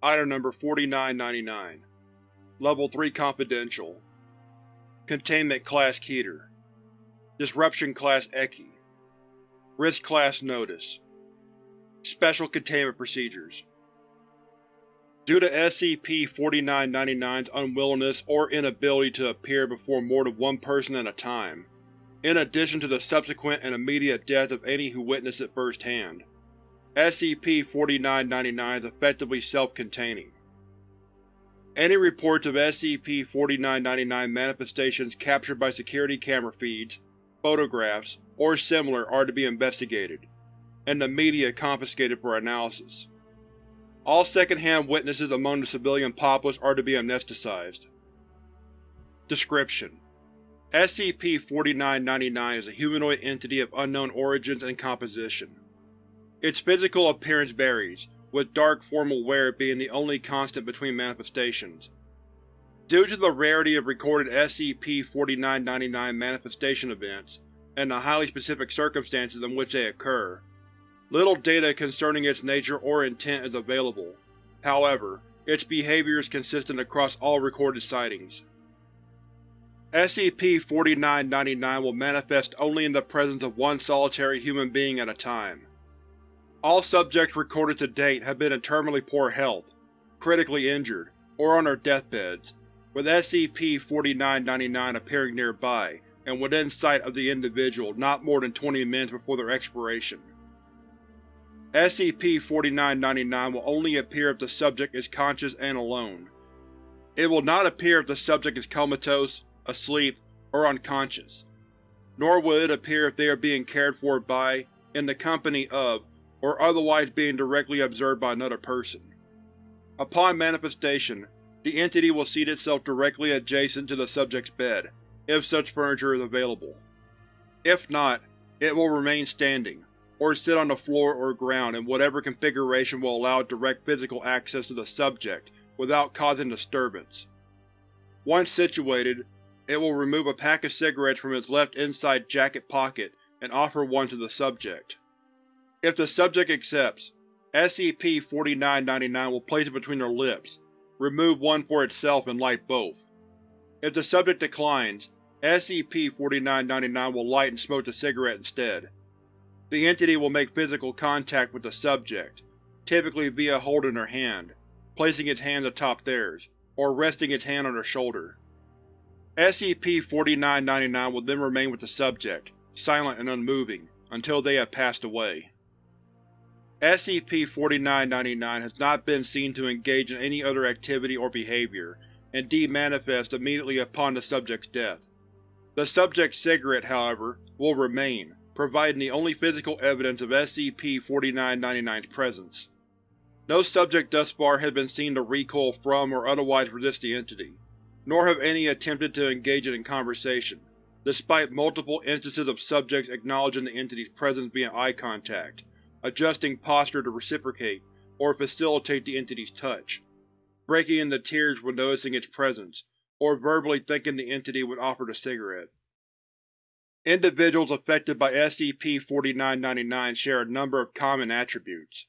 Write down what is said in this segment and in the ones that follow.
Item Number 4999 Level 3 Confidential. Containment Class Keter Disruption Class Ekhi. Risk Class Notice. Special Containment Procedures. Due to SCP-4999's unwillingness or inability to appear before more than one person at a time, in addition to the subsequent and immediate death of any who witness it firsthand, SCP-4999 is effectively self-containing. Any reports of SCP-4999 manifestations captured by security camera feeds, photographs, or similar are to be investigated, and the media confiscated for analysis. All second-hand witnesses among the civilian populace are to be amnesticized. Description: SCP-4999 is a humanoid entity of unknown origins and composition. Its physical appearance varies, with dark formal wear being the only constant between manifestations. Due to the rarity of recorded SCP-4999 manifestation events, and the highly specific circumstances in which they occur, little data concerning its nature or intent is available. However, its behavior is consistent across all recorded sightings. SCP-4999 will manifest only in the presence of one solitary human being at a time. All subjects recorded to date have been in terminally poor health, critically injured, or on their deathbeds, with SCP-4999 appearing nearby and within sight of the individual not more than 20 minutes before their expiration. SCP-4999 will only appear if the subject is conscious and alone. It will not appear if the subject is comatose, asleep, or unconscious, nor will it appear if they are being cared for by, in the company of, or otherwise being directly observed by another person. Upon manifestation, the entity will seat itself directly adjacent to the subject's bed, if such furniture is available. If not, it will remain standing, or sit on the floor or ground in whatever configuration will allow direct physical access to the subject without causing disturbance. Once situated, it will remove a pack of cigarettes from its left inside jacket pocket and offer one to the subject. If the subject accepts, SCP-4999 will place it between their lips, remove one for itself and light both. If the subject declines, SCP-4999 will light and smoke the cigarette instead. The entity will make physical contact with the subject, typically via holding their hand, placing its hand atop theirs, or resting its hand on their shoulder. SCP-4999 will then remain with the subject, silent and unmoving, until they have passed away. SCP-4999 has not been seen to engage in any other activity or behavior, and demanifest immediately upon the subject's death. The subject's cigarette, however, will remain, providing the only physical evidence of SCP-4999's presence. No subject thus far has been seen to recoil from or otherwise resist the entity, nor have any attempted to engage it in conversation, despite multiple instances of subjects acknowledging the entity's presence via eye contact, adjusting posture to reciprocate or facilitate the entity's touch, breaking into tears when noticing its presence, or verbally thanking the entity when offered a cigarette. Individuals affected by SCP-4999 share a number of common attributes.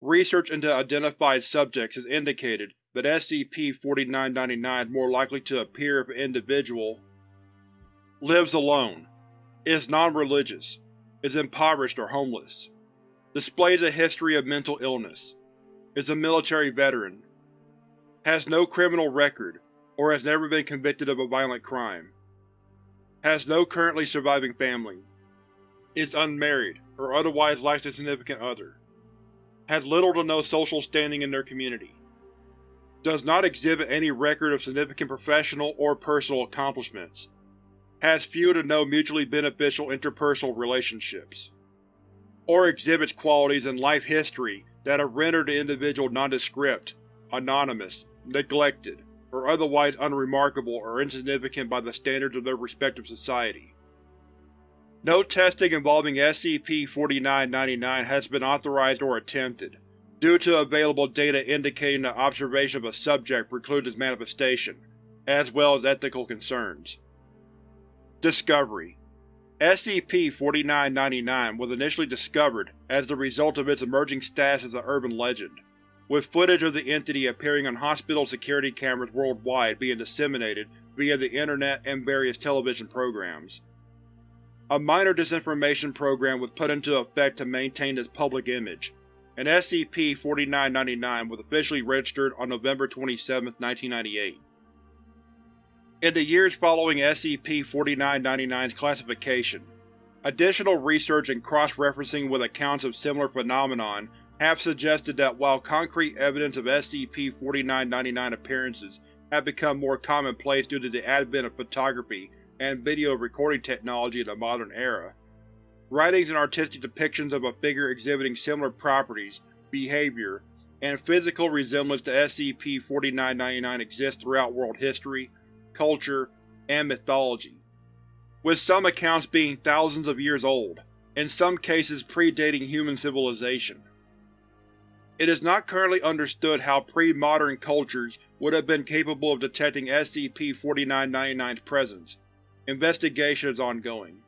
Research into identified subjects has indicated that SCP-4999 is more likely to appear if an individual lives alone, is non-religious, is impoverished or homeless, displays a history of mental illness, is a military veteran, has no criminal record, or has never been convicted of a violent crime, has no currently surviving family, is unmarried or otherwise lacks a significant other, has little to no social standing in their community, does not exhibit any record of significant professional or personal accomplishments, has few to no mutually beneficial interpersonal relationships or exhibits qualities in life history that have rendered the individual nondescript, anonymous, neglected, or otherwise unremarkable or insignificant by the standards of their respective society. No testing involving SCP-4999 has been authorized or attempted, due to available data indicating that observation of a subject precludes its manifestation, as well as ethical concerns. Discovery SCP-4999 was initially discovered as the result of its emerging status as an urban legend. with footage of the entity appearing on hospital security cameras worldwide being disseminated via the internet and various television programs. A minor disinformation program was put into effect to maintain its public image, and SCP-4999 was officially registered on November 27, 1998. In the years following SCP-4999's classification, additional research and cross-referencing with accounts of similar phenomenon have suggested that while concrete evidence of SCP-4999 appearances have become more commonplace due to the advent of photography and video recording technology in the modern era. Writings and artistic depictions of a figure exhibiting similar properties, behavior, and physical resemblance to SCP-4999 exist throughout world history, culture, and mythology, with some accounts being thousands of years old, in some cases predating human civilization. It is not currently understood how pre-modern cultures would have been capable of detecting SCP-4999's presence, Investigation is ongoing.